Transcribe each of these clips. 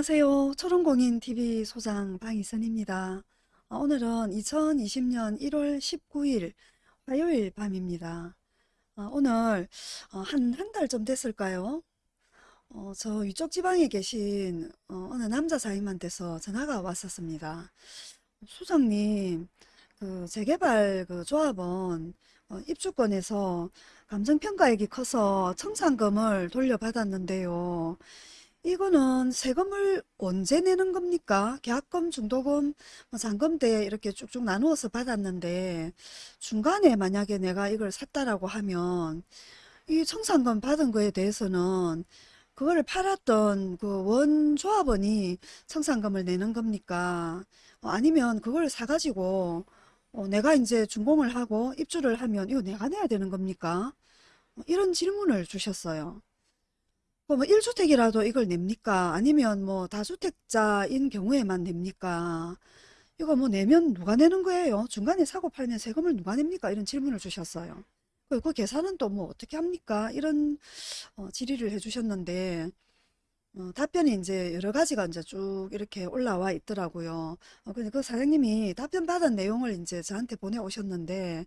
안녕하세요. 초롱공인TV 소장 방희선입니다. 어, 오늘은 2020년 1월 19일 화요일 밤입니다. 어, 오늘 어, 한, 한달좀 됐을까요? 어, 저 위쪽 지방에 계신 어, 어느 남자 사임한테서 전화가 왔었습니다. 소장님, 그 재개발 그 조합원 어, 입주권에서 감정평가액이 커서 청산금을 돌려받았는데요. 이거는 세금을 언제 내는 겁니까? 계약금, 중도금, 뭐 잔금대 이렇게 쭉쭉 나누어서 받았는데 중간에 만약에 내가 이걸 샀다라고 하면 이 청산금 받은 거에 대해서는 그거를 팔았던 그 원조합원이 청산금을 내는 겁니까? 어, 아니면 그걸 사가지고 어, 내가 이제 준공을 하고 입주를 하면 이거 내가 내야 되는 겁니까? 어, 이런 질문을 주셨어요. 그럼 1주택이라도 이걸 냅니까? 아니면 뭐 다주택자인 경우에만 냅니까? 이거 뭐 내면 누가 내는 거예요? 중간에 사고 팔면 세금을 누가 냅니까? 이런 질문을 주셨어요. 그, 그 계산은 또 뭐 어떻게 합니까? 이런 어, 질의를 해주셨는데 어, 답변이 이제 여러 가지가 이제 쭉 이렇게 올라와 있더라고요. 어, 근데 그 사장님이 답변 받은 내용을 이제 저한테 보내오셨는데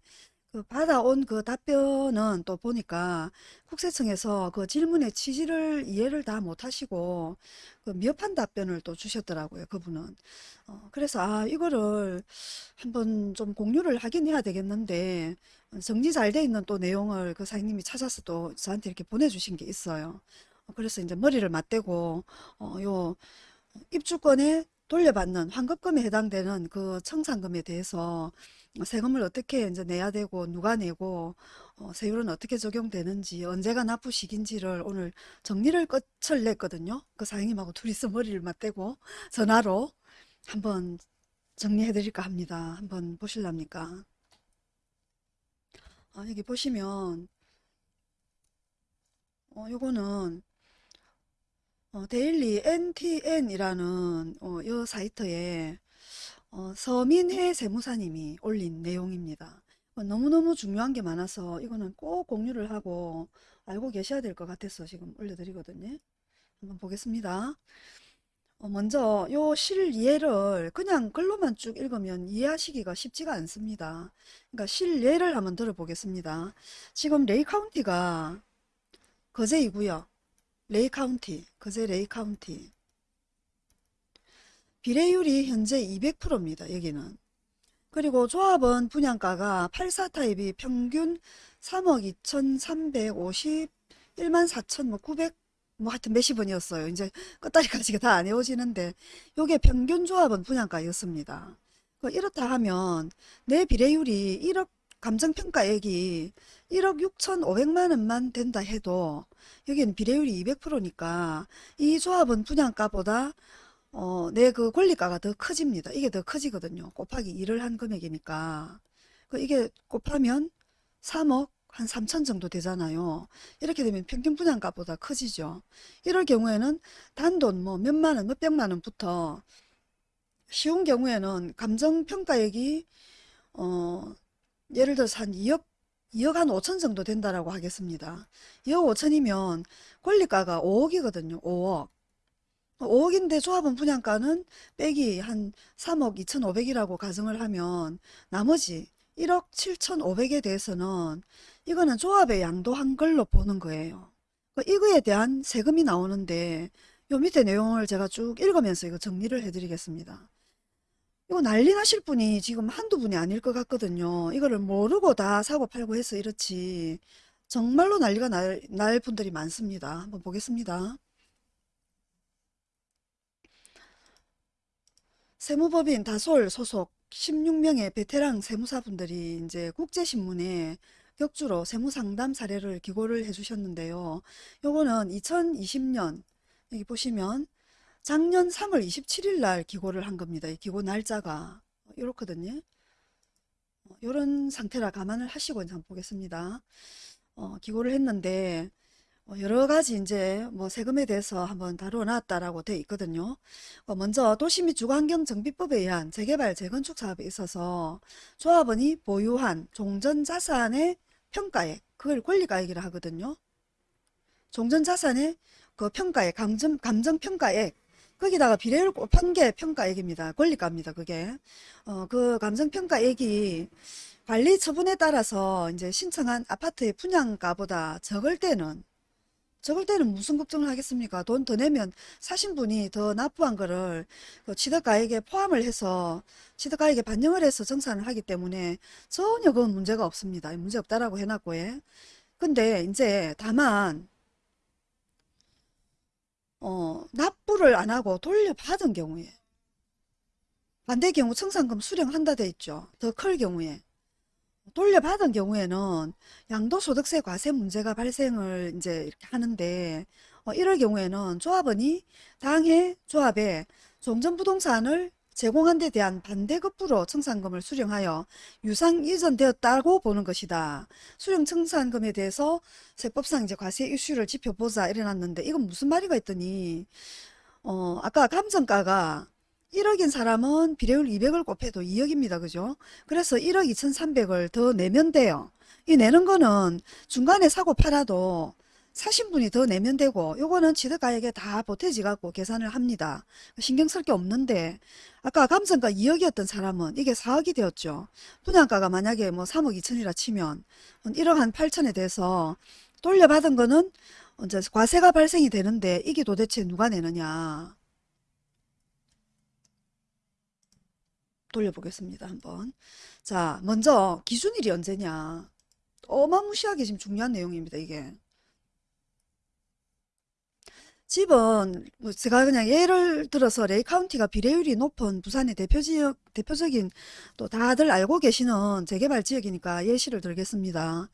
그 받아온 그 답변은 또 보니까 국세청에서 그 질문의 취지를 이해를 다 못하시고 그 미흡한 답변을 또 주셨더라고요. 그분은. 어, 그래서 아 이거를 한번 좀 공유를 하긴 해야 되겠는데 정리 잘 돼 있는 또 내용을 그 사장님이 찾아서 또 저한테 이렇게 보내주신 게 있어요. 어, 그래서 이제 머리를 맞대고 어, 요 입주권에 돌려받는 환급금에 해당되는 그 청산금에 대해서 세금을 어떻게 이제 내야 되고 누가 내고 어, 세율은 어떻게 적용되는지 언제가 납부 시기인지를 오늘 정리를 끝을 냈거든요. 그 사장님하고 둘이서 머리를 맞대고 전화로 한번 정리해 드릴까 합니다. 한번 보실랍니까? 아, 여기 보시면 어, 요거는 어, 데일리 NTN이라는 어, 이 사이트에 어, 서민혜 세무사님이 올린 내용입니다. 어, 너무너무 중요한 게 많아서 이거는 꼭 공유를 하고 알고 계셔야 될 것 같아서 지금 올려드리거든요. 한번 보겠습니다. 어, 먼저 요 실례를 그냥 글로만 쭉 읽으면 이해하시기가 쉽지가 않습니다. 그러니까 실례를 한번 들어보겠습니다. 지금 레이 카운티가 거제이고요. 레이 카운티, 거제 레이 카운티. 비례율이 현재 200%입니다. 여기는. 그리고 조합원 분양가가 84 타입이 평균 3억 2,351만 4천 뭐 900, 뭐 하여튼 몇십 원이었어요. 이제 끝다리까지 다안 외워지는데 요게 평균 조합원 분양가였습니다. 그 이렇다 하면 내 비례율이 1억 감정평가액이 1억 6천5백만 원만 된다 해도 여기는 비례율이 200%니까 이 조합은 분양가보다 어, 내 그 권리가가 더 커집니다. 이게 더 커지거든요. 곱하기 2를 한 금액이니까. 그 이게 곱하면 3억 한 3천 정도 되잖아요. 이렇게 되면 평균 분양가보다 커지죠. 이럴 경우에는 단돈 뭐 몇만 원, 몇백만 원부터 쉬운 경우에는 감정평가액이 어, 예를 들어서 한 2억 2억 한 5천 정도 된다라고 하겠습니다. 2억 5천이면 권리가가 5억이거든요. 5억. 5억인데 조합원 분양가는 빼기 한 3억 2,500이라고 가정을 하면 나머지 1억 7,500에 대해서는 이거는 조합에 양도한 걸로 보는 거예요. 그 이거에 대한 세금이 나오는데 요 밑에 내용을 제가 쭉 읽으면서 이거 정리를 해드리겠습니다. 이거 난리 나실 분이 지금 한두 분이 아닐 것 같거든요. 이거를 모르고 다 사고 팔고 해서 이렇지. 정말로 난리가 날, 날 분들이 많습니다. 한번 보겠습니다. 세무법인 다솔 소속 16명의 베테랑 세무사분들이 이제 국제신문에 격주로 세무상담 사례를 기고를 해주셨는데요. 요거는 2020년 여기 보시면 작년 3월 27일 날 기고를 한 겁니다. 이 기고 날짜가 이렇거든요. 이런 상태라 감안을 하시고 한번 보겠습니다. 어, 기고를 했는데 어, 여러 가지 이제 뭐 세금에 대해서 한번 다뤄놨다라고 돼 있거든요. 어, 먼저 도시 및 주거환경 정비법에 의한 재개발 재건축 사업에 있어서 조합원이 보유한 종전자산의 평가액 그걸 권리가액이라 하거든요. 종전자산의 그 평가액 감정, 감정평가액 거기다가 비례율 곱한 게 평가액입니다. 권리가입니다. 그게. 어, 그 감정평가액이 관리 처분에 따라서 이제 신청한 아파트의 분양가보다 적을 때는 적을 때는 무슨 걱정을 하겠습니까? 돈 더 내면 사신 분이 더 납부한 거를 그 취득가액에 포함을 해서 취득가액에 반영을 해서 정산을 하기 때문에 전혀 그건 문제가 없습니다. 문제 없다라고 해놨고 예. 근데 이제 다만 어, 납부를 안 하고 돌려받은 경우에 반대 경우 청산금 수령한다 돼 있죠. 더 클 경우에 돌려받은 경우에는 양도소득세 과세 문제가 발생을 이제 이렇게 하는데 어, 이럴 경우에는 조합원이 당해 조합에 종전부동산을 제공한 데 대한 반대급부로 청산금을 수령하여 유상 이전되었다고 보는 것이다. 수령 청산금에 대해서 세법상 이제 과세 이슈를 지켜보자 이래놨는데 이건 무슨 말이가 있더니 어 아까 감정가가 1억인 사람은 비례율 200을 곱해도 2억입니다. 그죠? 그래서 1억 2,300을 더 내면 돼요. 이 내는 거는 중간에 사고 팔아도 사신 분이 더 내면 되고 요거는 취득가액에 다 보태지 갖고 계산을 합니다. 신경 쓸 게 없는데 아까 감정가 2억이었던 사람은 이게 4억이 되었죠. 분양가가 만약에 뭐 3억 2천이라 치면 1억 한 8천에 대해서 돌려받은 거는 이제 과세가 발생이 되는데 이게 도대체 누가 내느냐. 돌려보겠습니다. 한번. 자, 먼저 기준일이 언제냐. 어마무시하게 지금 중요한 내용입니다. 이게. 집은 뭐 제가 그냥 예를 들어서 레이 카운티가 비례율이 높은 부산의 대표 지역 대표적인 또 다들 알고 계시는 재개발 지역이니까 예시를 들겠습니다.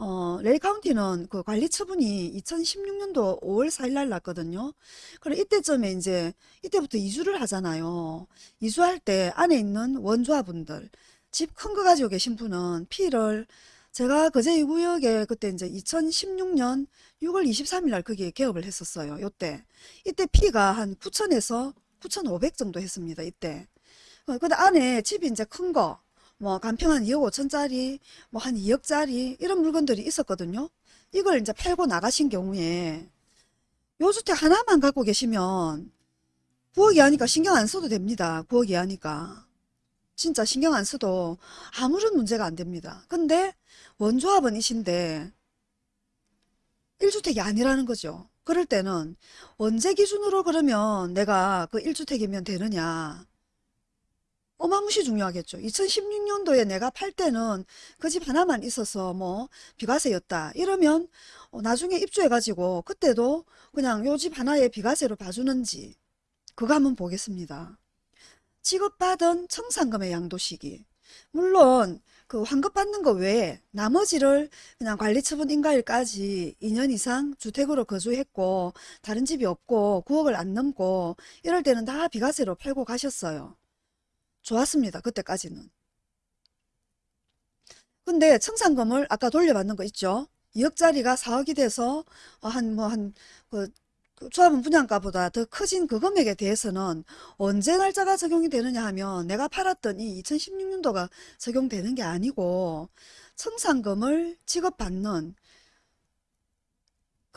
어, 레이 카운티는 그 관리 처분이 2016년도 5월 4일 날 났거든요. 그럼 이때쯤에 이제 이때부터 이주를 하잖아요. 이주할 때 안에 있는 원조합분들 집 큰 거 가지고 계신 분은 피를 제가 그제 이 구역에 그때 이제 2016년 6월 23일 날 거기에 개업을 했었어요. 요때. 이때 피가 한 9천에서 9,500 정도 했습니다. 이때. 어, 근데 안에 집이 이제 큰 거, 뭐 간평 한 2억 5천짜리, 뭐 한 2억짜리 이런 물건들이 있었거든요. 이걸 이제 팔고 나가신 경우에 요 주택 하나만 갖고 계시면 9억 이하니까 신경 안 써도 됩니다. 9억 이하니까. 진짜 신경 안 써도 아무런 문제가 안 됩니다. 근데 원조합은 이신데 1주택이 아니라는 거죠. 그럴 때는 언제 기준으로 그러면 내가 그 1주택이면 되느냐. 어마무시 중요하겠죠. 2016년도에 내가 팔 때는 그 집 하나만 있어서 뭐 비과세였다. 이러면 어, 나중에 입주해가지고 그때도 그냥 요 집 하나에 비과세로 봐주는지 그거 한번 보겠습니다. 지급받은 청산금의 양도 시기. 물론 그 환급받는 거 외에 나머지를 그냥 관리처분 인가일까지 2년 이상 주택으로 거주했고 다른 집이 없고 9억을 안 넘고 이럴 때는 다 비과세로 팔고 가셨어요. 좋았습니다. 그때까지는. 근데 청산금을 아까 돌려받는 거 있죠? 2억짜리가 4억이 돼서 한 뭐 한그 그 분양가보다 더 커진 그 금액에 대해서는 언제 날짜가 적용이 되느냐 하면 내가 팔았던 이 2016년도가 적용되는 게 아니고 청산금을 지급받는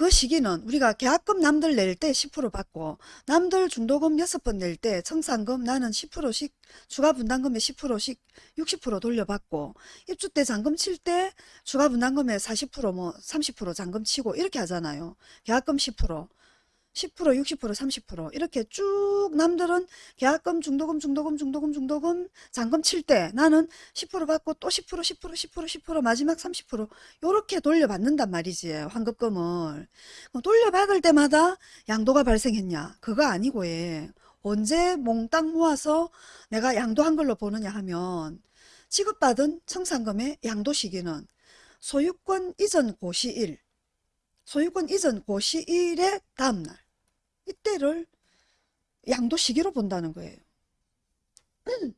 그 시기는 우리가 계약금 남들 낼 때 10% 받고 남들 중도금 6번 낼 때 청산금 나는 10%씩 추가 분담금의 10%씩 60% 돌려받고 입주 때 잔금 칠 때 추가 분담금의 40%뭐 30% 잔금 치고 이렇게 하잖아요. 계약금 10% 10%, 60%, 30% 이렇게 쭉 남들은 계약금, 중도금, 중도금, 중도금, 중도금, 잔금 칠 때 나는 10% 받고 또 10%, 10%, 10%, 10% 마지막 30% 요렇게 돌려받는단 말이지 환급금을. 돌려받을 때마다 양도가 발생했냐? 그거 아니고 예. 언제 몽땅 모아서 내가 양도한 걸로 보느냐 하면 지급받은 청산금의 양도 시기는 소유권 이전 고시일 소유권 이전 고시일의 다음날 이때를 양도 시기로 본다는 거예요.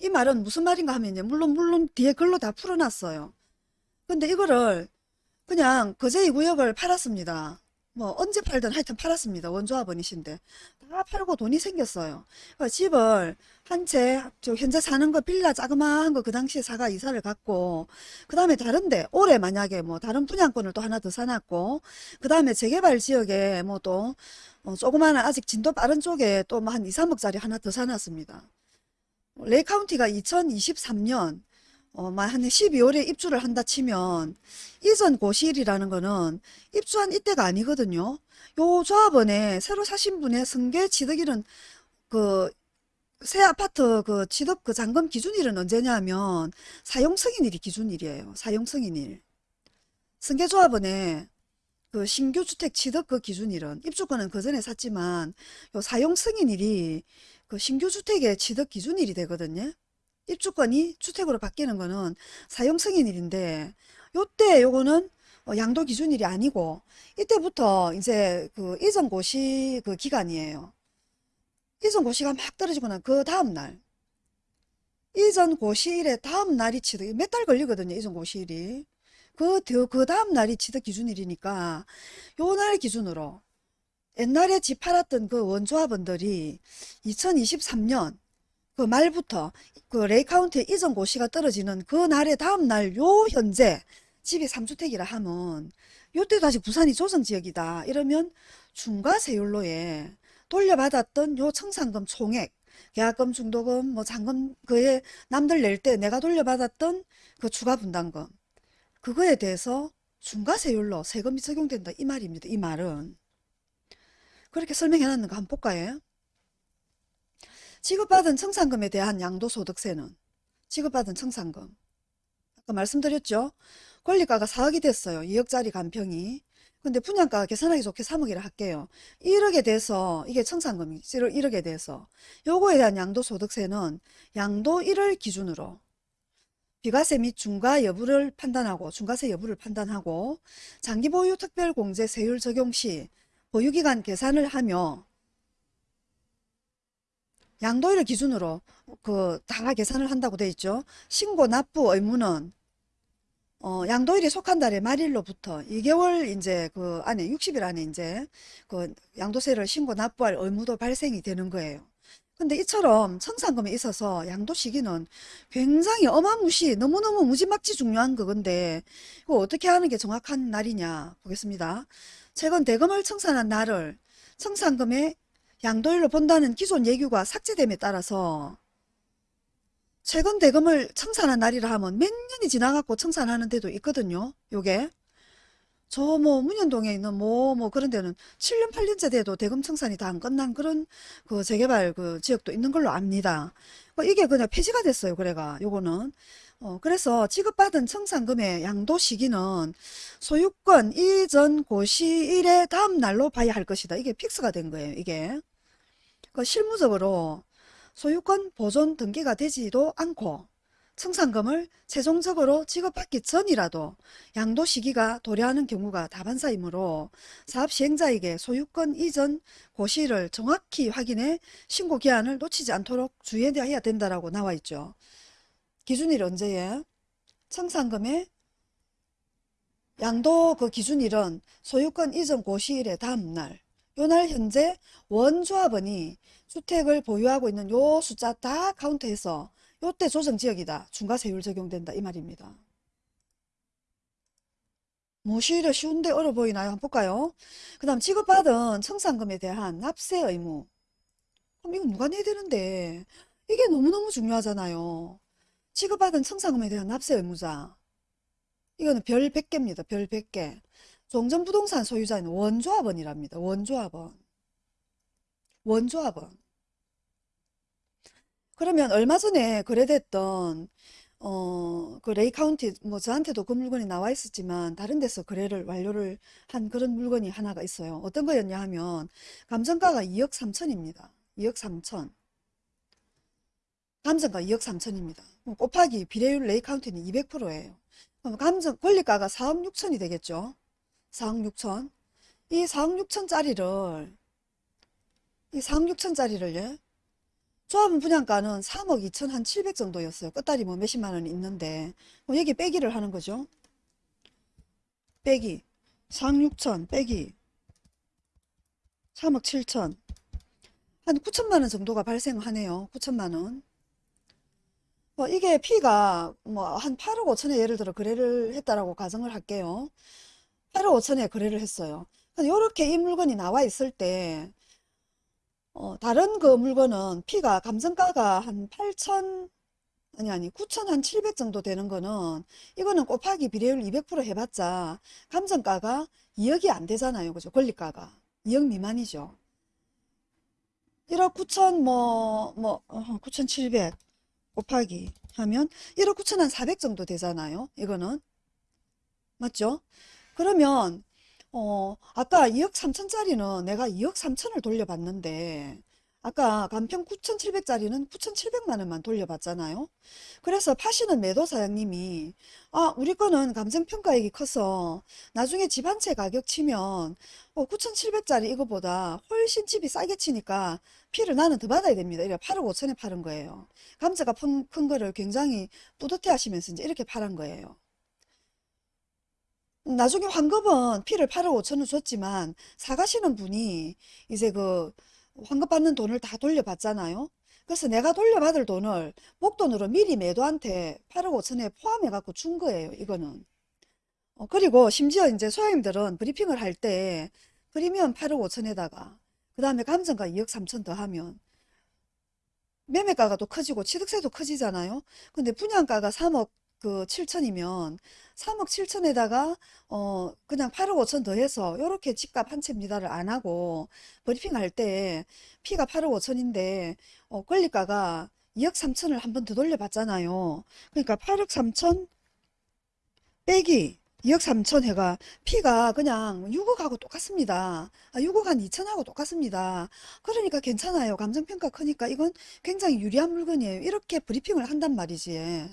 이 말은 무슨 말인가 하면요. 물론 물론 뒤에 글로 다 풀어놨어요. 근데 이거를 그냥 거제 이 구역을 팔았습니다. 뭐 언제 팔든 하여튼 팔았습니다. 원조합원이신데 다 팔고 돈이 생겼어요. 집을 한 채 현재 사는 거 빌라 자그마한 거 그 당시에 사가 이사를 갔고 그 다음에 다른데 올해 만약에 뭐 다른 분양권을 또 하나 더 사놨고 그 다음에 재개발 지역에 뭐또 어, 조그마한 아직 진도 빠른 쪽에 또 한 2, 3억짜리 하나 더 사놨습니다. 레이카운티가 2023년 어, 한 12월에 입주를 한다 치면 이전 고시일이라는 거는 입주한 이때가 아니거든요. 요 조합원에 새로 사신 분의 승계 취득일은 그 새 아파트 그 취득 그 잔금 기준일은 언제냐면 사용 승인일이 기준일이에요. 사용 승인일. 승계 조합원에 그 신규 주택 취득 그 기준일은 입주권은 그 전에 샀지만 요 사용 승인일이 그 신규 주택의 취득 기준일이 되거든요. 입주권이 주택으로 바뀌는 거는 사용 승인일인데 요때 요거는 어, 양도 기준일이 아니고 이때부터 이제 그 이전 고시 그 기간이에요. 이전 고시가 막 떨어지고 난 그 다음날 이전 고시일의 다음 날이 취득 몇 달 걸리거든요. 이전 고시일이 그, 더- 그 다음 날이 취득 기준일이니까 요 날 기준으로 옛날에 집 팔았던 그 원조합원들이 2023년 그 말부터 그 레이 카운트의 이전 고시가 떨어지는 그 날의 다음 날 요 현재 집이 3주택이라 하면 요때도 아직 부산이 조정지역이다. 이러면 중과세율로에 돌려받았던 요 청산금 총액 계약금 중도금 뭐 잔금 그에 남들 낼 때 내가 돌려받았던 그 추가 분담금 그거에 대해서 중과세율로 세금이 적용된다 이 말입니다. 이 말은. 그렇게 설명해 놨는 거 한번 볼까요 지급받은 청산금에 대한 양도소득세는 지급받은 청산금. 아까 말씀드렸죠? 권리가가 4억이 됐어요. 2억짜리 간평이. 근데 분양가 계산하기 좋게 3억이라 할게요. 1억에 대해서 이게 청산금이 1억에 대해서 요거에 대한 양도소득세는 양도 1을 기준으로 비과세 및 중과 여부를 판단하고 중과세 여부를 판단하고 장기보유 특별공제 세율 적용 시 보유기간 계산을 하며 양도일을 기준으로 그 다 계산을 한다고 돼 있죠. 신고 납부 의무는 어, 양도일이 속한 달의 말일로부터 2개월 이제 그 안에 60일 안에 이제 그 양도세를 신고 납부할 의무도 발생이 되는 거예요. 근데 이처럼 청산금에 있어서 양도 시기는 굉장히 어마무시 너무너무 무지막지 중요한 그건데 이거 어떻게 하는 게 정확한 날이냐 보겠습니다. 최근 대금을 청산한 날을 청산금의 양도일로 본다는 기존 예규가 삭제됨에 따라서 최근 대금을 청산한 날이라 하면 몇 년이 지나갖고 청산하는 데도 있거든요. 요게 저 뭐 문현동에 있는 뭐뭐 그런 데는 7년 8년째 돼도 대금 청산이 다 안 끝난 그런 그 재개발 그 지역도 있는 걸로 압니다. 뭐 이게 그냥 폐지가 됐어요. 그래가 요거는 어 그래서 지급받은 청산금의 양도 시기는 소유권 이전 고시일의 다음 날로 봐야 할 것이다. 이게 픽스가 된 거예요. 이게 그 실무적으로 소유권 보존 등기가 되지도 않고 청산금을 최종적으로 지급받기 전이라도 양도 시기가 도래하는 경우가 다반사이므로 사업 시행자에게 소유권 이전 고시를 정확히 확인해 신고 기한을 놓치지 않도록 주의해야 된다라고 나와 있죠. 기준일 언제에 청산금의 양도 그 기준일은 소유권 이전 고시일의 다음 날. 요날 현재 원조합원이 주택을 보유하고 있는 요 숫자 다 카운트해서 요때 조정지역이다. 중과세율 적용된다. 이 말입니다. 무엇이 쉬운데 어려 보이나요? 한번 볼까요? 그 다음 지급받은 청산금에 대한 납세 의무. 그럼 이거 누가 내야 되는데? 이게 너무너무 중요하잖아요. 지급받은 청산금에 대한 납세 의무자. 이거는 별 100개입니다. 별 100개. 종전부동산 소유자는 원조합원이랍니다. 원조합원. 원조합원. 그러면 얼마 전에 거래됐던 어, 그 레이 카운티 뭐 저한테도 그 물건이 나와 있었지만 다른 데서 거래를 완료를 한 그런 물건이 하나가 있어요. 어떤 거였냐 하면 감정가가 2억 3천입니다. 2억 3천. 감정가 2억 3천입니다. 곱하기 비례율 레이 카운티는 200%예요. 그럼 감정 권리가가 4억 6천이 되겠죠. 4억 6천. 이 4억 6천짜리를 이 4억 6천짜리를 예? 조합은 분양가는 3억 2천 한 700 정도였어요. 끝다리 뭐 몇십만 원이 있는데 뭐 여기 빼기를 하는 거죠. 빼기 4억 6천 빼기 3억 7천 한 9천만 원 정도가 발생하네요. 9천만 원. 뭐 이게 피가 뭐 한 8억 5천에 예를 들어 거래를 했다라고 가정을 할게요. 8억 5천에 거래를 했어요. 이렇게 이 물건이 나와 있을 때 어, 다른 그 물건은 피가 감정가가 한 8천 아니 아니 9천 한 700 정도 되는 거는 이거는 곱하기 비례율 200% 해봤자 감정가가 2억이 안 되잖아요. 그죠? 권리가가 2억 미만이죠. 1억 9천 뭐, 뭐, 어, 9,700 곱하기 하면 1억 9천 한 400 정도 되잖아요. 이거는. 맞죠? 그러면, 어, 아까 2억 3천짜리는 내가 2억 3천을 돌려봤는데, 아까 간평 9,700짜리는 9,700만 원만 돌려봤잖아요. 그래서 파시는 매도 사장님이, 아, 우리 거는 감정평가액이 커서 나중에 집 한 채 가격 치면, 어, 9,700짜리 이거보다 훨씬 집이 싸게 치니까 피를 나는 더 받아야 됩니다. 이래 8억 5천에 파는 거예요. 감자가 큰, 큰 거를 굉장히 뿌듯해 하시면서 이제 이렇게 파란 거예요. 나중에 환급은 피를 8억 5천을 줬지만 사가시는 분이 이제 그 환급 받는 돈을 다 돌려받잖아요. 그래서 내가 돌려받을 돈을 목돈으로 미리 매도한테 8억 5천에 포함해 갖고 준 거예요. 이거는. 어, 그리고 심지어 이제 소장님들은 브리핑을 할 때 프리미엄 8억 5천에다가 그 다음에 감정가 2억 3천 더 하면 매매가가 또 커지고 취득세도 커지잖아요. 근데 분양가가 3억 그 7천이면 3억 7천에다가 어 그냥 8억 5천 더해서 요렇게 집값 한 채입니다를 안 하고 브리핑 할 때 피가 8억 5천인데 어 권리가가 2억 3천을 한 번 더 돌려봤잖아요. 그러니까 8억 3천 빼기 2억 3천 해가 피가 그냥 6억하고 똑같습니다. 아, 6억 한 2천하고 똑같습니다. 그러니까 괜찮아요. 감정평가 크니까 이건 굉장히 유리한 물건이에요. 이렇게 브리핑을 한단 말이지.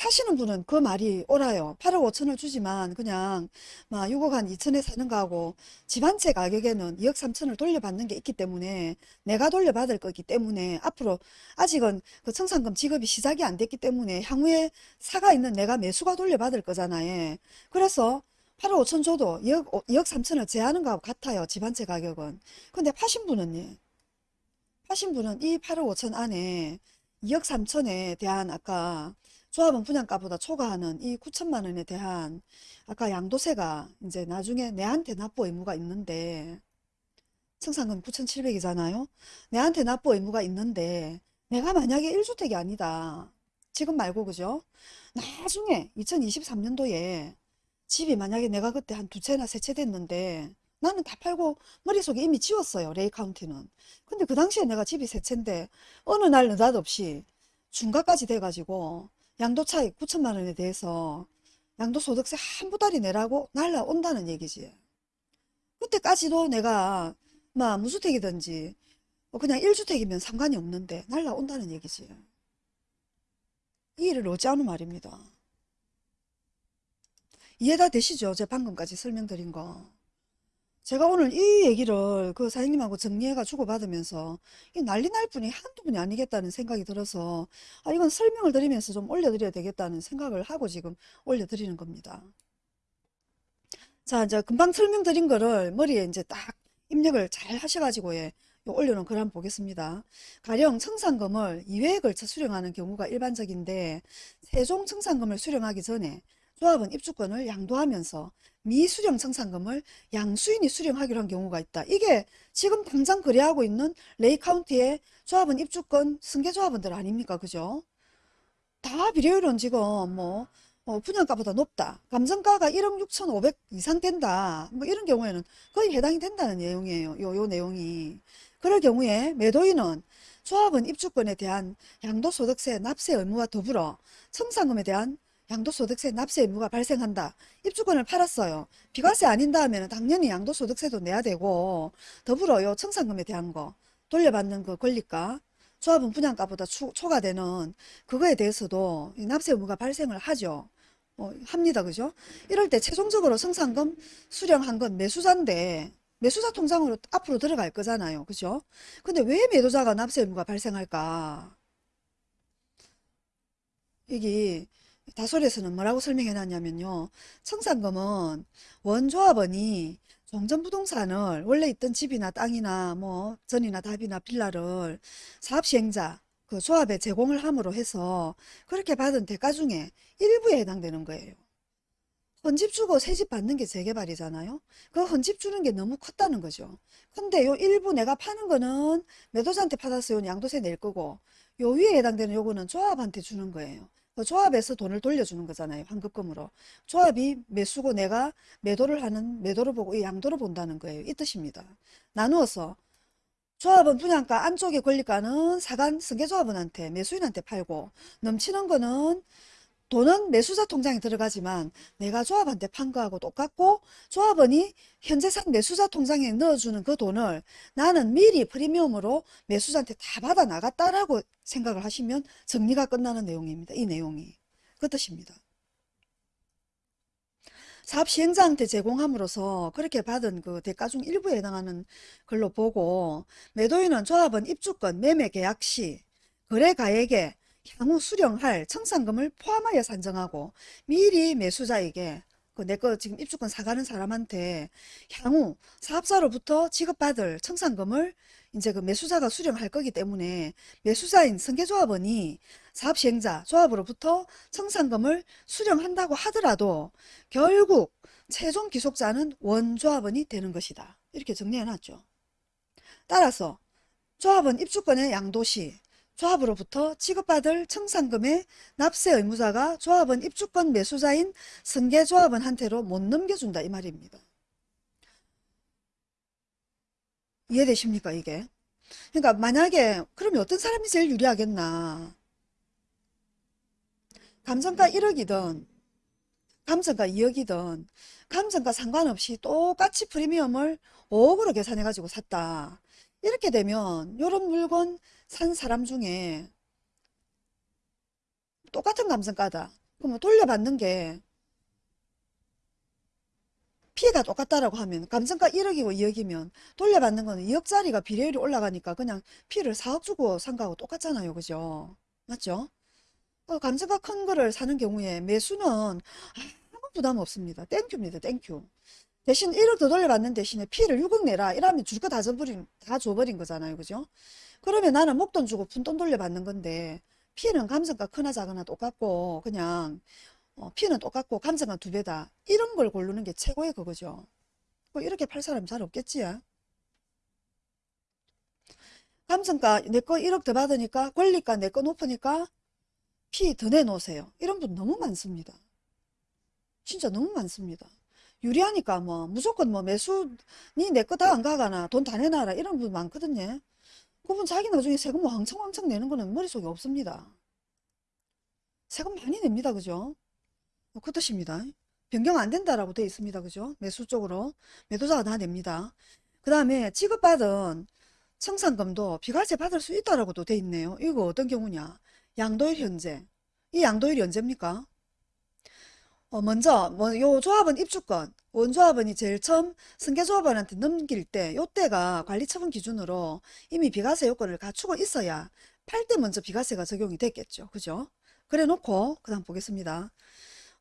사시는 분은 그 말이 옳아요. 8억 5천을 주지만 그냥 막 6억 한 2천에 사는 거하고 집 한 채 가격에는 2억 3천을 돌려받는 게 있기 때문에 내가 돌려받을 거기 때문에 앞으로 아직은 그 청산금 지급이 시작이 안 됐기 때문에 향후에 사가 있는 내가 매수가 돌려받을 거잖아요. 그래서 8억 5천 줘도 2억, 2억 3천을 제하는 거하고 같아요. 집 한 채 가격은. 근데 파신 분은 요. 파신 분은 이 8억 5천 안에 2억 3천에 대한 아까 조합원 분양가보다 초과하는 이 9천만 원에 대한 아까 양도세가 이제 나중에 내한테 납부 의무가 있는데 청산금 9,700이잖아요. 내한테 납부 의무가 있는데 내가 만약에 1주택이 아니다. 지금 말고 그죠? 나중에 2023년도에 집이 만약에 내가 그때 한 두 채나 세 채 됐는데 나는 다 팔고 머릿속에 이미 지웠어요. 레이 카운티는. 근데 그 당시에 내가 집이 세 채인데 어느 날 느닷없이 중과까지 돼가지고 양도차익 9천만 원에 대해서 양도소득세 한 부달이 내라고 날라온다는 얘기지. 그때까지도 내가 막 무주택이든지 뭐 그냥 1주택이면 상관이 없는데 날라온다는 얘기지. 이 일을 어찌하는 말입니다. 이해가 되시죠? 제가 방금까지 설명드린 거. 제가 오늘 이 얘기를 그 사장님하고 정리해가 주고받으면서 이 난리 날 분이 한두 분이 아니겠다는 생각이 들어서 아 이건 설명을 드리면서 좀 올려드려야 되겠다는 생각을 하고 지금 올려드리는 겁니다. 자 이제 금방 설명드린 거를 머리에 이제 딱 입력을 잘 하셔가지고 예, 올려놓은 글 한번 보겠습니다. 가령 청산금을 2회에 걸쳐 수령하는 경우가 일반적인데 세종 청산금을 수령하기 전에 조합은 입주권을 양도하면서 미수령 청산금을 양수인이 수령하기로 한 경우가 있다. 이게 지금 당장 거래하고 있는 레이카운티의 조합은 입주권 승계조합원들 아닙니까? 그죠? 다 비례율은 지금 뭐 어, 분양가보다 높다. 감정가가 1억 6천5백 이상 된다. 뭐 이런 경우에는 거의 해당이 된다는 내용이에요. 요, 요 내용이. 그럴 경우에 매도인은 조합은 입주권에 대한 양도소득세 납세 의무와 더불어 청산금에 대한 양도소득세 납세 의무가 발생한다. 입주권을 팔았어요. 비과세 아닌다 하면 당연히 양도소득세도 내야 되고 더불어 요. 청산금에 대한 거 돌려받는 그 권리가 조합은 분양가보다 추, 초과되는 그거에 대해서도 납세 의무가 발생을 하죠. 어, 합니다. 그죠? 이럴 때 최종적으로 청산금 수령한 건 매수자인데 매수자 통장으로 앞으로 들어갈 거잖아요. 그죠? 근데 왜 매도자가 납세 의무가 발생할까? 이게 다솔에서는 뭐라고 설명해 놨냐면요. 청산금은 원조합원이 종전부동산을 원래 있던 집이나 땅이나 뭐 전이나 답이나 빌라를 사업시행자 그 조합에 제공을 함으로 해서 그렇게 받은 대가 중에 일부에 해당되는 거예요. 헌집 주고 새집 받는 게 재개발이잖아요. 그 헌집 주는 게 너무 컸다는 거죠. 근데 요 일부 내가 파는 거는 매도자한테 받았어요. 양도세 낼 거고 요 위에 해당되는 요거는 조합한테 주는 거예요. 그 조합에서 돈을 돌려주는 거잖아요. 환급금으로. 조합이 매수고 내가 매도를 하는 매도를 보고 이 양도를 본다는 거예요. 이 뜻입니다. 나누어서 조합은 분양가 안쪽에 권리가는 사간 승계조합원한테 매수인한테 팔고 넘치는 거는 돈은 매수자 통장에 들어가지만 내가 조합한테 판 거하고 똑같고 조합원이 현재산 매수자 통장에 넣어주는 그 돈을 나는 미리 프리미엄으로 매수자한테 다 받아 나갔다라고 생각을 하시면 정리가 끝나는 내용입니다. 이 내용이. 그 뜻입니다. 사업 시행자한테 제공함으로써 그렇게 받은 그 대가 중 일부에 해당하는 걸로 보고 매도인은 조합원 입주권 매매 계약 시 거래 가액에 향후 수령할 청산금을 포함하여 산정하고 미리 매수자에게 그 내 거 지금 입주권 사가는 사람한테 향후 사업자로부터 지급받을 청산금을 이제 그 매수자가 수령할 거기 때문에 매수자인 승계조합원이 사업시행자 조합으로부터 청산금을 수령한다고 하더라도 결국 최종 기속자는 원조합원이 되는 것이다. 이렇게 정리해 놨죠. 따라서 조합원 입주권의 양도시 조합으로부터 지급받을 청산금의 납세 의무자가 조합원 입주권 매수자인 승계조합원한테로 못 넘겨준다 이 말입니다. 이해되십니까 이게? 그러니까 만약에 그러면 어떤 사람이 제일 유리하겠나? 감정가 1억이든 감정가 2억이든 감정가 상관없이 똑같이 프리미엄을 5억으로 계산해 가지고 샀다. 이렇게 되면 이런 물건 산 사람 중에 똑같은 감정가다. 그러면 돌려받는 게 피해가 똑같다라고 하면 감정가 1억이고 2억이면 돌려받는 거는 2억짜리가 비례율이 올라가니까 그냥 피를 4억 주고 산 거하고 똑같잖아요. 그죠? 맞죠? 어, 감정가 큰 거를 사는 경우에 매수는 아무 부담 없습니다. Thank you입니다. Thank you. 대신 1억 더 돌려받는 대신에 피를 6억 내라. 이러면 줄 거 다 줘버린, 다 줘버린 거잖아요. 그죠? 그러면 나는 목돈 주고 푼돈 돌려받는 건데 피는 감정가 크나 작으나 똑같고 그냥 어, 피는 똑같고 감정가 두 배다. 이런 걸 고르는 게 최고의 그거죠. 뭐 이렇게 팔 사람이 잘 없겠지. 감정가 내 거 1억 더 받으니까 권리가 내 거 높으니까 피더 내놓으세요. 이런 분 너무 많습니다. 진짜 너무 많습니다. 유리하니까 뭐 무조건 뭐 매수 니 내 거 다 안 가가나 돈 다 내놔라 이런 분 많거든요. 그분 자기 나중에 세금 뭐 왕창왕창 내는 거는 머릿속에 없습니다. 세금 많이 냅니다. 그죠? 뭐그 뜻입니다. 변경 안 된다라고 돼 있습니다. 그죠? 매수 쪽으로 매도자가 다 냅니다. 그 다음에 지급받은 청산금도 비과세 받을 수 있다라고도 돼 있네요. 이거 어떤 경우냐? 양도일 현재. 이 양도일이 언제입니까? 어, 먼저 뭐 요 조합원 입주권 원조합원이 제일 처음 승계조합원한테 넘길 때 요때가 관리처분 기준으로 이미 비과세 요건을 갖추고 있어야 팔 때 먼저 비과세가 적용이 됐겠죠. 그죠? 그래 놓고 그 다음 보겠습니다.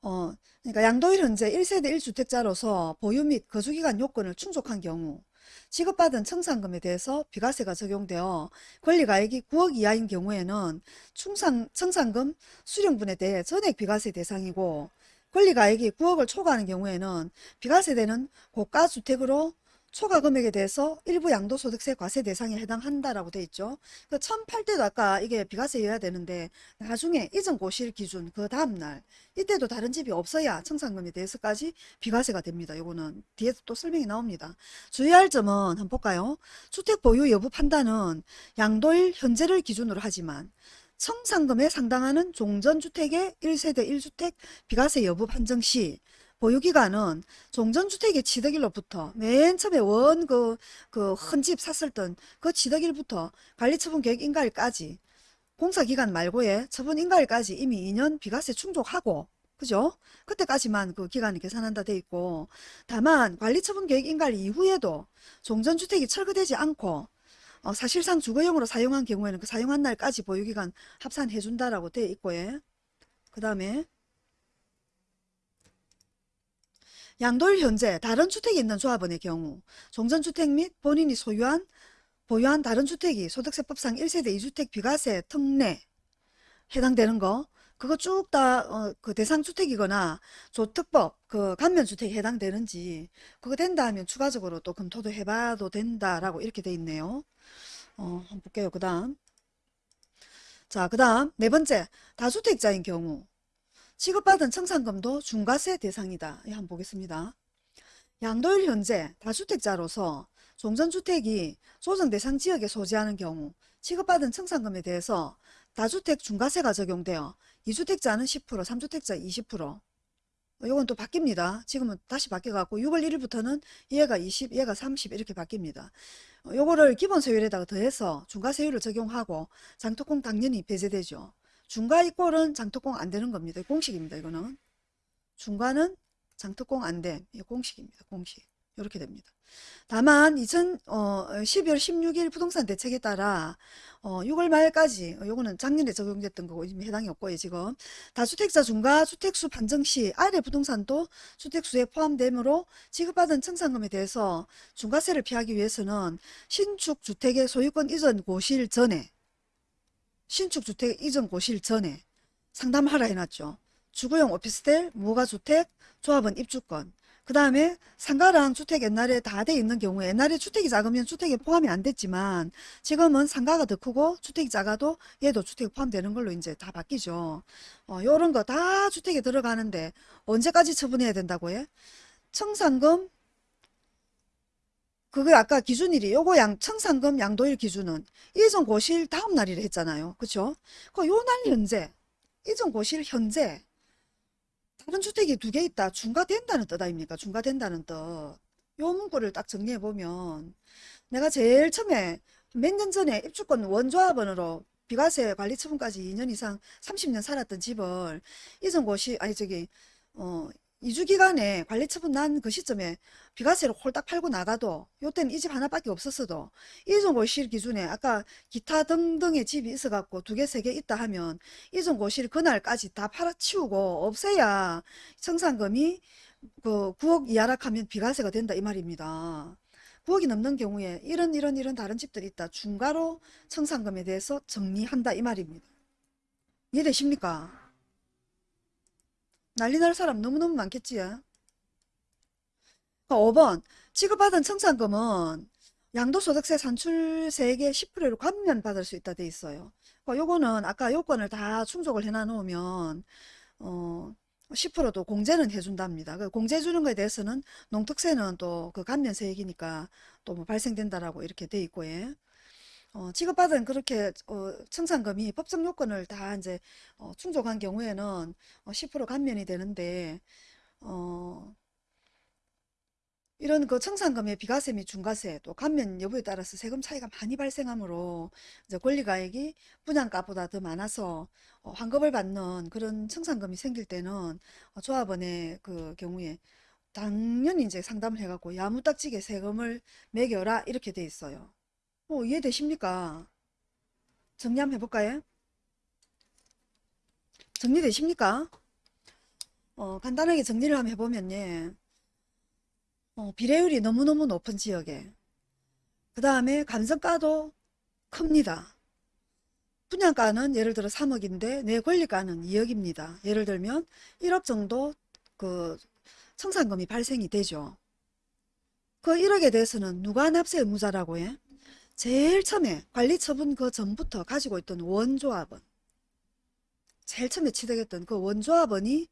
어, 그러니까 양도일 현재 1세대 1주택자로서 보유 및 거주기간 요건을 충족한 경우 지급받은 청산금에 대해서 비과세가 적용되어 권리가액이 9억 이하인 경우에는 충상, 청산금 수령분에 대해 전액 비과세 대상이고 권리가액이 9억을 초과하는 경우에는 비과세되는 고가주택으로 초과 금액에 대해서 일부 양도소득세 과세 대상에 해당한다라고 돼 있죠. 그 처음 팔 때도 아까 이게 비과세여야 되는데 나중에 이전 고실 기준 그 다음날 이때도 다른 집이 없어야 청산금에 대해서까지 비과세가 됩니다. 요거는 뒤에서 또 설명이 나옵니다. 주의할 점은 한번 볼까요? 주택 보유 여부 판단은 양도일 현재를 기준으로 하지만 청산금에 상당하는 종전주택의 1세대 1주택 비과세 여부 판정 시 보유기간은 종전주택의 취득일로부터 맨 처음에 원 그그큰집 샀을 땐 그 취득일부터 관리처분 계획 인가일까지 공사기간 말고의 처분 인가일까지 이미 2년 비과세 충족하고 그죠? 그때까지만 그 기간을 계산한다 돼 있고 다만 관리처분 계획 인가일 이후에도 종전주택이 철거되지 않고 어, 사실상 주거용으로 사용한 경우에는 그 사용한 날까지 보유기간 합산해 준다라고 돼 있고 예. 그 다음에 양도일 현재 다른 주택이 있는 조합원의 경우 종전주택 및 본인이 소유한 보유한 다른 주택이 소득세법상 1세대 2주택 비과세 특례 해당되는 거 그거 쭉다 어, 그 대상주택이거나 조특법 그 감면주택에 해당되는지 그거 된다 하면 추가적으로 또 검토도 해봐도 된다라고 이렇게 돼 있네요. 어, 한번 볼게요. 그 다음 자, 그 다음 네 번째 다주택자인 경우 지급받은 청산금도 중과세 대상이다. 예, 한번 보겠습니다. 양도일 현재 다주택자로서 종전주택이 조정 대상 지역에 소지하는 경우 지급받은 청산금에 대해서 다주택 중과세가 적용되어 2주택자는 10%, 3주택자 20%. 이건 또 바뀝니다. 지금은 다시 바뀌어갖고 6월 1일부터는 얘가 20, 얘가 30 이렇게 바뀝니다. 어, 요거를 기본세율에다가 더해서 중과세율을 적용하고 장특공 당연히 배제되죠. 중과 이꼴은 장특공 안 되는 겁니다. 공식입니다. 이거는. 중과는 장특공 안 돼. 이 공식입니다. 공식. 이렇게 됩니다. 다만 2000, 어, 12월 16일 부동산 대책에 따라 어, 6월 말까지 어, 요거는 작년에 적용됐던 거고 지금 해당이 없고요 지금 다주택자 중과 주택수 판정 시 아래 부동산도 주택수에 포함되므로 지급받은 청산금에 대해서 중과세를 피하기 위해서는 신축 주택의 소유권 이전 고실 전에 신축 주택 이전 고실 전에 상담하라 해놨죠. 주거용 오피스텔, 무허가주택, 조합원 입주권 그 다음에 상가랑 주택 옛날에 다 돼 있는 경우에 옛날에 주택이 작으면 주택에 포함이 안 됐지만 지금은 상가가 더 크고 주택이 작아도 얘도 주택에 포함되는 걸로 이제 다 바뀌죠. 어, 요런 거 다 주택에 들어가는데 언제까지 처분해야 된다고 해? 청산금 그게 아까 기준일이 요거 양 청산금 양도일 기준은 이전 고실 다음 날이라 했잖아요. 그쵸? 그요날 현재 이전 고실 현재 다른 주택이 두 개 있다. 중과된다는 뜻 아닙니까? 중과된다는 뜻. 요 문구를 딱 정리해 보면 내가 제일 처음에 몇 년 전에 입주권 원조합원으로 비과세 관리 처분까지 2년 이상 30년 살았던 집을 이전고시 아니 저기 어 2주 기간에 관리처분 난 그 시점에 비과세로 홀딱 팔고 나가도 요때는 이 집 하나밖에 없었어도 이전고실 기준에 아까 기타 등등의 집이 있어갖고 두 개, 세 개 있다 하면 이전고실 그날까지 다 팔아치우고 없애야 청산금이 그 9억 이하라 하면 비과세가 된다 이 말입니다. 9억이 넘는 경우에 이런 이런 이런 다른 집들이 있다. 중과로 청산금에 대해서 정리한다 이 말입니다. 이해되십니까? 난리 날 사람 너무너무 많겠지. 5번 지급받은 청산금은 양도소득세 산출세액의 10%를 감면받을 수 있다 돼 있어요. 그러니까 요거는 아까 요건을 다 충족을 해놔 놓으면 어 10%도 공제는 해준답니다. 그 공제 주는 거에 대해서는 농특세는 또 그 감면세액이니까 또 뭐 발생된다라고 이렇게 돼 있고 예. 어, 지급받은 그렇게 어, 청산금이 법정 요건을 다 이제 어, 충족한 경우에는 어, 10% 감면이 되는데 어, 이런 그 청산금의 비과세 및 중과세 또 감면 여부에 따라서 세금 차이가 많이 발생하므로 이제 권리가액이 분양가보다 더 많아서 어, 환급을 받는 그런 청산금이 생길 때는 어, 조합원의 그 경우에 당연히 이제 상담을 해갖고 야무딱지게 세금을 매겨라 이렇게 돼 있어요. 어, 이해되십니까? 정리 한번 해볼까요? 정리되십니까? 어, 간단하게 정리를 한번 해보면 예. 어, 비례율이 너무너무 높은 지역에 그 다음에 감정가도 큽니다. 분양가는 예를 들어 3억인데 내 권리가는 2억입니다. 예를 들면 1억 정도 그 청산금이 발생이 되죠. 그 1억에 대해서는 누가 납세 의무자라고 해? 제일 처음에 관리처분 그 전부터 가지고 있던 원조합원 제일 처음에 취득했던 그 원조합원이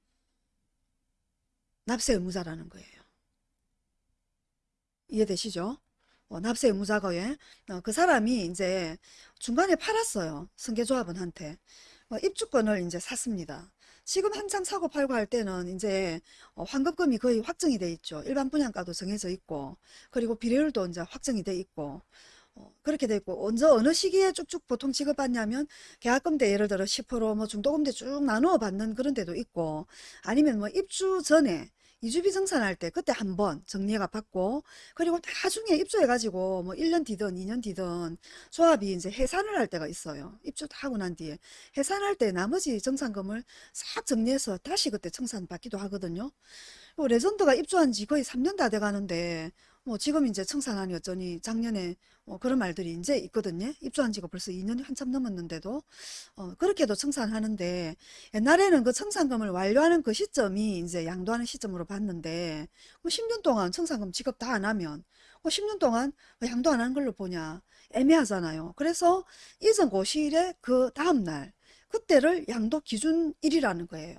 납세 의무자라는 거예요. 이해되시죠? 어, 납세 의무자고에 어, 그 사람이 이제 중간에 팔았어요. 승계조합원한테 어, 입주권을 이제 샀습니다. 지금 한창 사고 팔고 할 때는 이제 어, 환급금이 거의 확정이 돼 있죠. 일반 분양가도 정해져 있고 그리고 비례율도 이제 확정이 돼 있고 어, 그렇게 돼 있고 언제 어느 시기에 쭉쭉 보통 지급받냐면 계약금 때 예를 들어 10%뭐 중도금 때쭉 나누어 받는 그런 데도 있고 아니면 뭐 입주 전에 이주비 정산할 때 그때 한번 정리가 받고 그리고 나중에 입주해 가지고 뭐 1년 뒤든 2년 뒤든 조합이 이제 해산을 할 때가 있어요. 입주 다 하고 난 뒤에 해산할 때 나머지 정산금을 싹 정리해서 다시 그때 청산 받기도 하거든요. 레전드가 입주한 지 거의 3년 다 돼 가는데 뭐 지금 이제 청산하니 어쩌니 작년에 뭐 그런 말들이 이제 있거든요. 입주한 지가 벌써 2년이 한참 넘었는데도 어, 그렇게도 청산하는데 옛날에는 그 청산금을 완료하는 그 시점이 이제 양도하는 시점으로 봤는데 뭐 10년 동안 청산금 지급 다 안 하면 뭐 10년 동안 왜 양도 안 하는 걸로 보냐 애매하잖아요. 그래서 이전 고시일의 그 다음날 그때를 양도 기준일이라는 거예요.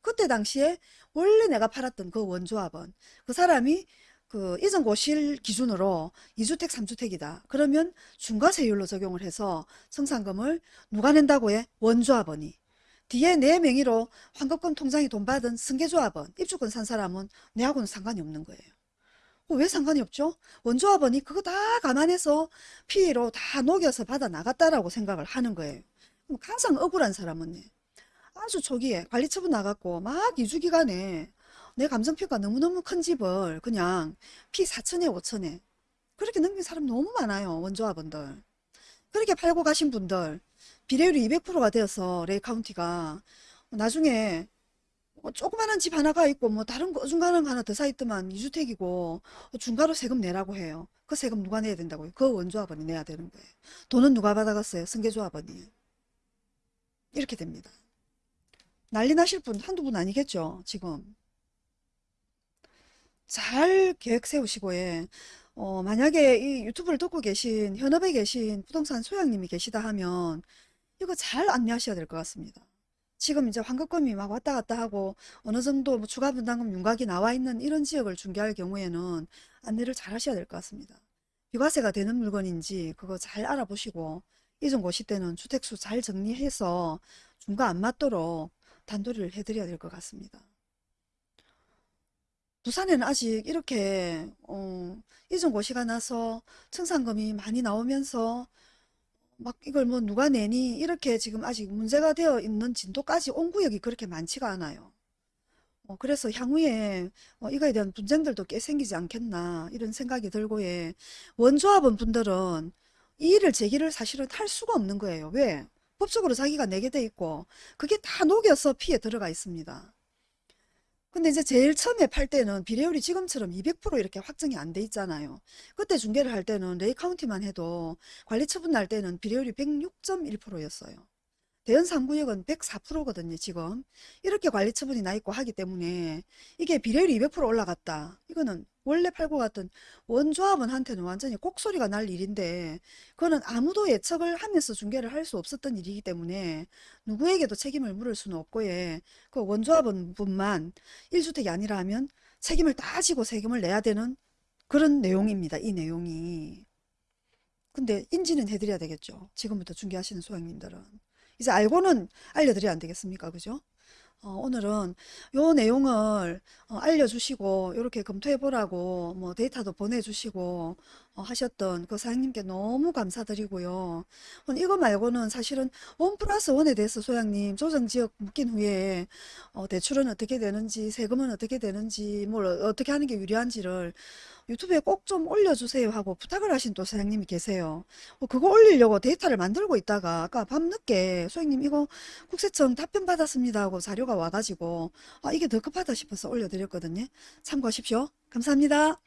그때 당시에 원래 내가 팔았던 그 원조합은 그 사람이 그 이전 고실 기준으로 2주택, 3주택이다. 그러면 중과세율로 적용을 해서 청산금을 누가 낸다고 해? 원조합원이. 뒤에 내 명의로 환급금 통장에 돈 받은 승계조합원, 입주권 산 사람은 내하고는 상관이 없는 거예요. 어, 왜 상관이 없죠? 원조합원이 그거 다 감안해서 피해로 다 녹여서 받아 나갔다라고 생각을 하는 거예요. 가장 억울한 사람은 아주 초기에 관리처분 나갔고 막 이주 기간에 내 감정평가 너무너무 큰 집을 그냥 피 4천에 5천에 그렇게 넘긴 사람 너무 많아요. 원조합원들. 그렇게 팔고 가신 분들 비례율이 200%가 되어서 레이 카운티가 나중에 뭐 조그만한 집 하나가 있고 뭐 다른 거 어중간한 거 하나 더 사 있더만 2주택이고 중과로 세금 내라고 해요. 그 세금 누가 내야 된다고요? 그 원조합원이 내야 되는 거예요. 돈은 누가 받아갔어요? 승계조합원이. 이렇게 됩니다. 난리 나실 분 한두 분 아니겠죠? 지금. 잘 계획 세우시고 예. 어, 만약에 이 유튜브를 듣고 계신 현업에 계신 부동산 소장님이 계시다 하면 이거 잘 안내하셔야 될 것 같습니다. 지금 이제 환급금이 막 왔다 갔다 하고 어느 정도 뭐 추가 분담금 윤곽이 나와 있는 이런 지역을 중개할 경우에는 안내를 잘 하셔야 될 것 같습니다. 비과세가 되는 물건인지 그거 잘 알아보시고 이전 고시 때는 주택수 잘 정리해서 중과 안 맞도록 단도리를 해드려야 될 것 같습니다. 부산에는 아직 이렇게 어, 이전 고시가 나서 청산금이 많이 나오면서 막 이걸 뭐 누가 내니 이렇게 지금 아직 문제가 되어 있는 진도까지 온 구역이 그렇게 많지가 않아요. 어, 그래서 향후에 어, 이거에 대한 분쟁들도 꽤 생기지 않겠나 이런 생각이 들고 예. 원조합원 분들은 이 일을 제기를 사실은 할 수가 없는 거예요. 왜? 법적으로 자기가 내게 돼 있고 그게 다 녹여서 피해 들어가 있습니다. 근데 이제 제일 처음에 팔 때는 비례율이 지금처럼 200% 이렇게 확정이 안 돼 있잖아요. 그때 중개를 할 때는 레이 카운티만 해도 관리 처분 날 때는 비례율이 106.1%였어요. 대연 3구역은 104%거든요, 지금. 이렇게 관리 처분이 나 있고 하기 때문에 이게 비례율이 200% 올라갔다. 이거는 원래 팔고 갔던 원조합원한테는 완전히 꼭소리가 날 일인데 그거는 아무도 예측을 하면서 중개를 할 수 없었던 일이기 때문에 누구에게도 책임을 물을 수는 없고 예. 그 원조합원 분만 1주택이 아니라 하면 책임을 다 지고 세금을 내야 되는 그런 내용입니다. 이 내용이. 근데 인지는 해드려야 되겠죠. 지금부터 중개하시는 소장님들은. 이제 알고는 알려드려야 안 되겠습니까? 그죠? 어, 오늘은 요 내용을 어, 알려주시고 이렇게 검토해 보라고 뭐 데이터도 보내주시고 어, 하셨던 그 사장님께 너무 감사드리고요. 어, 이거 말고는 사실은 원 플러스 원에 대해서 소장님 조정지역 묶인 후에 어, 대출은 어떻게 되는지 세금은 어떻게 되는지 뭘 어- 어떻게 하는 게 유리한지를 유튜브에 꼭 좀 올려주세요 하고 부탁을 하신 또 사장님이 계세요. 어, 그거 올리려고 데이터를 만들고 있다가 아까 밤늦게 소장님 이거 국세청 답변 받았습니다 하고 자료가 와가지고 아 이게 더 급하다 싶어서 올려드렸거든요. 참고하십시오. 감사합니다.